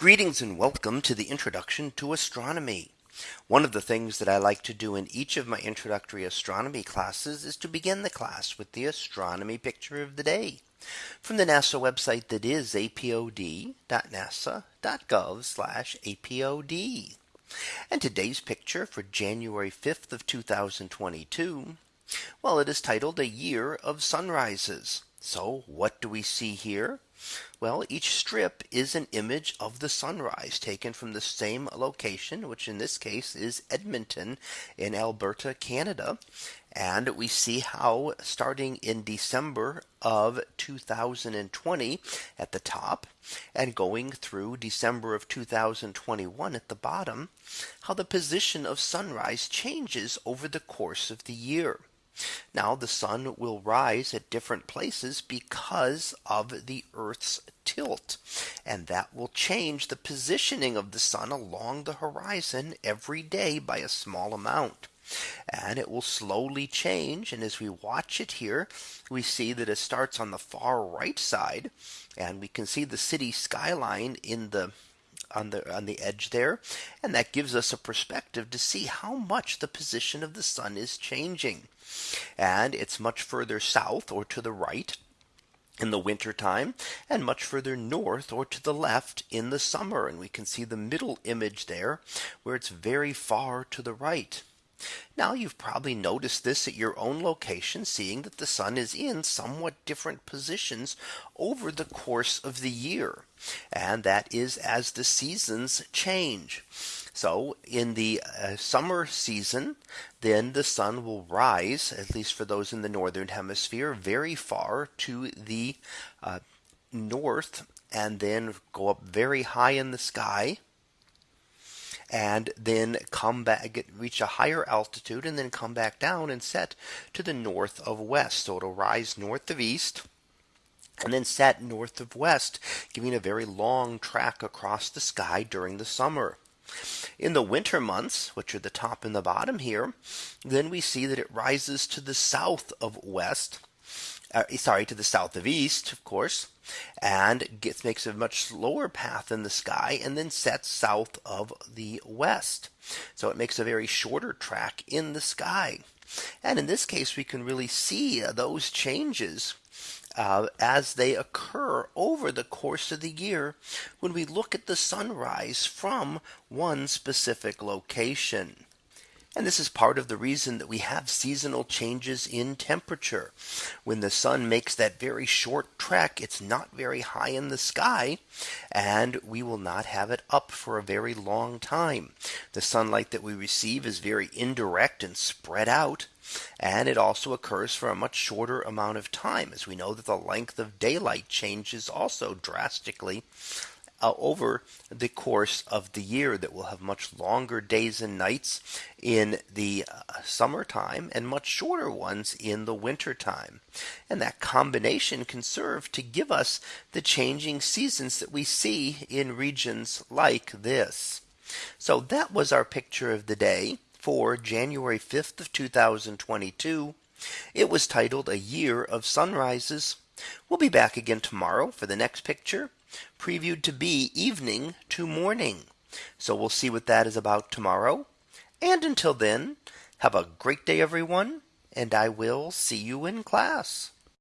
Greetings and welcome to the introduction to astronomy. One of the things that I like to do in each of my introductory astronomy classes is to begin the class with the astronomy picture of the day from the NASA website that is apod.nasa.gov apod. And today's picture for January 5th of 2022. Well, it is titled a year of sunrises. So what do we see here? Well, each strip is an image of the sunrise taken from the same location, which in this case is Edmonton in Alberta, Canada. And we see how starting in December of 2020 at the top and going through December of 2021 at the bottom, how the position of sunrise changes over the course of the year. Now the sun will rise at different places because of the Earth's tilt. And that will change the positioning of the sun along the horizon every day by a small amount. And it will slowly change. And as we watch it here, we see that it starts on the far right side. And we can see the city skyline in the on the on the edge there. And that gives us a perspective to see how much the position of the sun is changing. And it's much further south or to the right in the winter time and much further north or to the left in the summer. And we can see the middle image there where it's very far to the right now you've probably noticed this at your own location seeing that the sun is in somewhat different positions over the course of the year. And that is as the seasons change. So in the uh, summer season, then the sun will rise, at least for those in the northern hemisphere, very far to the uh, north and then go up very high in the sky and then come back get reach a higher altitude and then come back down and set to the north of west. So it'll rise north of east and then set north of west giving a very long track across the sky during the summer. In the winter months, which are the top and the bottom here, then we see that it rises to the south of west uh, sorry, to the south of east, of course, and gets makes a much slower path in the sky and then sets south of the west. So it makes a very shorter track in the sky. And in this case, we can really see uh, those changes uh, as they occur over the course of the year when we look at the sunrise from one specific location. And this is part of the reason that we have seasonal changes in temperature. When the sun makes that very short trek, it's not very high in the sky, and we will not have it up for a very long time. The sunlight that we receive is very indirect and spread out. And it also occurs for a much shorter amount of time as we know that the length of daylight changes also drastically uh, over the course of the year that will have much longer days and nights in the uh, summertime and much shorter ones in the winter time. And that combination can serve to give us the changing seasons that we see in regions like this. So that was our picture of the day for January 5th of 2022. It was titled a year of sunrises. We'll be back again tomorrow for the next picture previewed to be evening to morning. So we'll see what that is about tomorrow. And until then, have a great day, everyone, and I will see you in class.